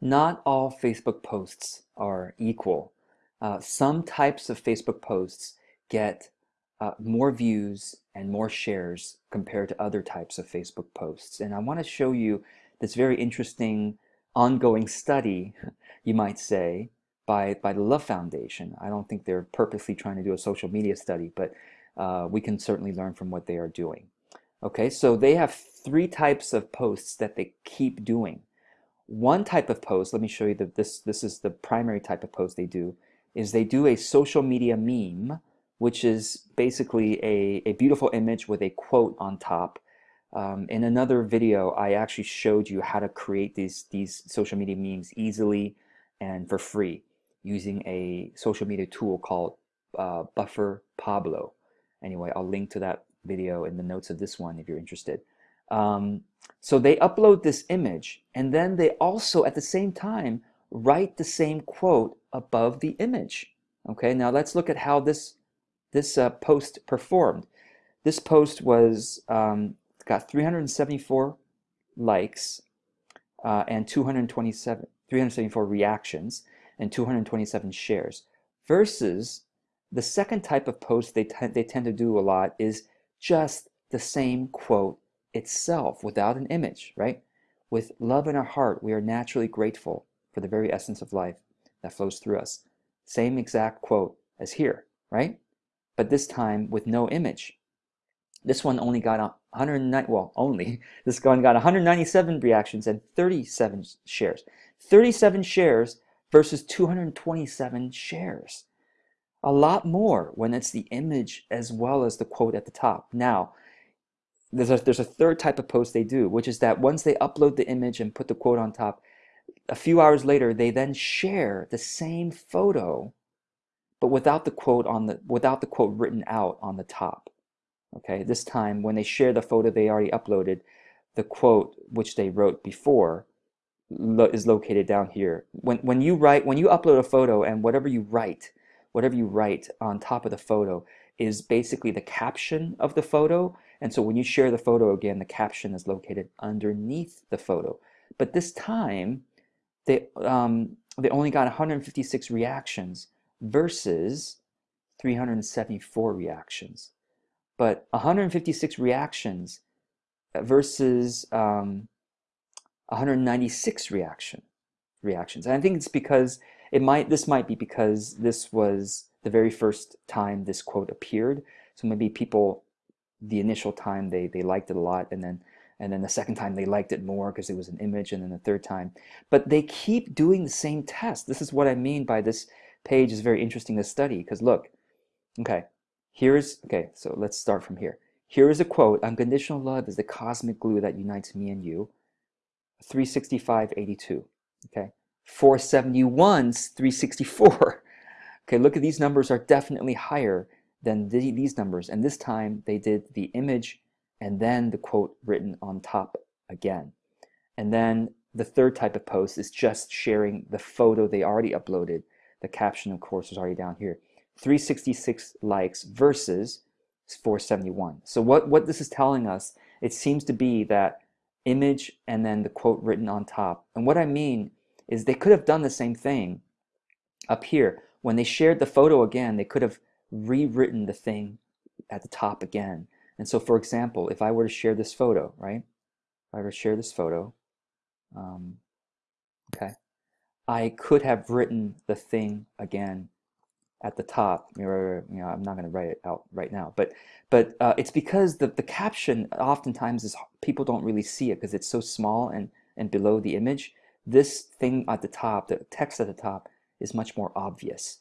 not all Facebook posts are equal. Uh, some types of Facebook posts get uh, more views and more shares compared to other types of Facebook posts. And I want to show you this very interesting ongoing study, you might say, by, by the Love Foundation. I don't think they're purposely trying to do a social media study, but uh, we can certainly learn from what they are doing. Okay, so they have three types of posts that they keep doing. One type of post, let me show you that this, this is the primary type of post they do, is they do a social media meme, which is basically a, a beautiful image with a quote on top. Um, in another video, I actually showed you how to create these, these social media memes easily and for free using a social media tool called uh, Buffer Pablo. Anyway, I'll link to that video in the notes of this one if you're interested. Um, so they upload this image and then they also at the same time write the same quote above the image. Okay, now let's look at how this this uh, post performed. This post was um, got 374 likes uh, and 227 374 reactions and 227 shares versus the second type of post they, they tend to do a lot is just the same quote itself without an image, right? With love in our heart, we are naturally grateful for the very essence of life that flows through us. Same exact quote as here, right? But this time with no image. This one only got 109, well, only, this one got 197 reactions and 37 shares. 37 shares versus 227 shares a lot more when it's the image as well as the quote at the top. Now, there's a, there's a third type of post they do, which is that once they upload the image and put the quote on top, a few hours later, they then share the same photo, but without the quote on the without the quote written out on the top. Okay, this time when they share the photo they already uploaded, the quote which they wrote before lo is located down here. When when you write when you upload a photo and whatever you write whatever you write on top of the photo is basically the caption of the photo. And so when you share the photo again, the caption is located underneath the photo. But this time, they, um, they only got 156 reactions versus 374 reactions. But 156 reactions versus um, 196 reaction reactions. And I think it's because it might this might be because this was the very first time this quote appeared. So maybe people the initial time they they liked it a lot and then and then the second time they liked it more because it was an image and then the third time. But they keep doing the same test. This is what I mean by this page is very interesting to study because look okay here's okay so let's start from here. Here is a quote unconditional love is the cosmic glue that unites me and you. 36582 okay? 471's 364. Okay, look at these numbers are definitely higher than the, these numbers. And this time they did the image and then the quote written on top again. And then the third type of post is just sharing the photo they already uploaded. The caption, of course, is already down here. 366 likes versus 471. So what, what this is telling us, it seems to be that image and then the quote written on top. And what I mean is they could have done the same thing up here. When they shared the photo again, they could have rewritten the thing at the top again. And so, for example, if I were to share this photo, right? If I were to share this photo, um, okay, I could have written the thing again at the top. You know, I'm not going to write it out right now, but but uh, it's because the the caption oftentimes is people don't really see it because it's so small and and below the image this thing at the top, the text at the top, is much more obvious.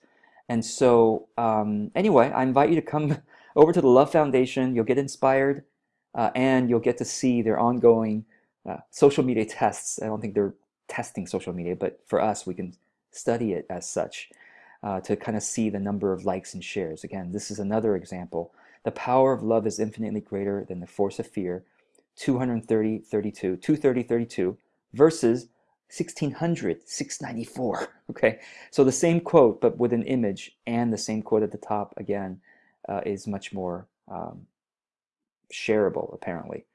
And so um, anyway, I invite you to come over to the Love Foundation. You'll get inspired uh, and you'll get to see their ongoing uh, social media tests. I don't think they're testing social media, but for us, we can study it as such uh, to kind of see the number of likes and shares. Again, this is another example. The power of love is infinitely greater than the force of fear. 230, 32, 230, 32 versus 1600, 694. Okay, so the same quote, but with an image and the same quote at the top again uh, is much more um, shareable, apparently.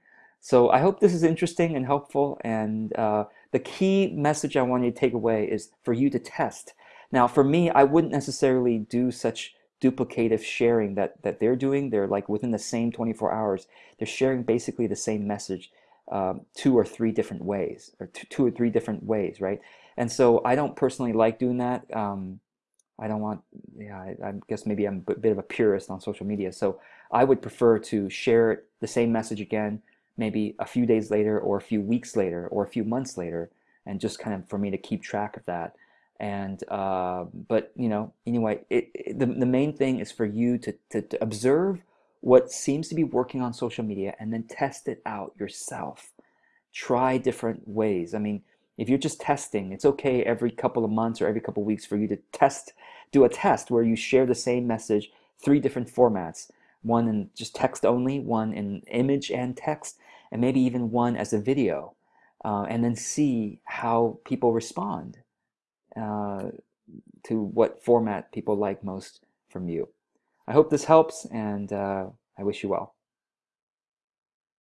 So I hope this is interesting and helpful, and uh, the key message I want you to take away is for you to test. Now, for me, I wouldn't necessarily do such duplicative sharing that, that they're doing. They're like within the same 24 hours, they're sharing basically the same message um, two or three different ways, or two, or three different ways, right? And so I don't personally like doing that. Um, I don't want, yeah, I, I, guess maybe I'm a bit of a purist on social media. So I would prefer to share the same message again, maybe a few days later or a few weeks later or a few months later, and just kind of for me to keep track of that. And, uh, but, you know, anyway, it, it, the, the main thing is for you to, to, to observe what seems to be working on social media and then test it out yourself. Try different ways. I mean, if you're just testing, it's okay every couple of months or every couple of weeks for you to test, do a test where you share the same message, three different formats, one in just text only, one in image and text, and maybe even one as a video, uh, and then see how people respond uh, to what format people like most from you. I hope this helps, and uh, I wish you well.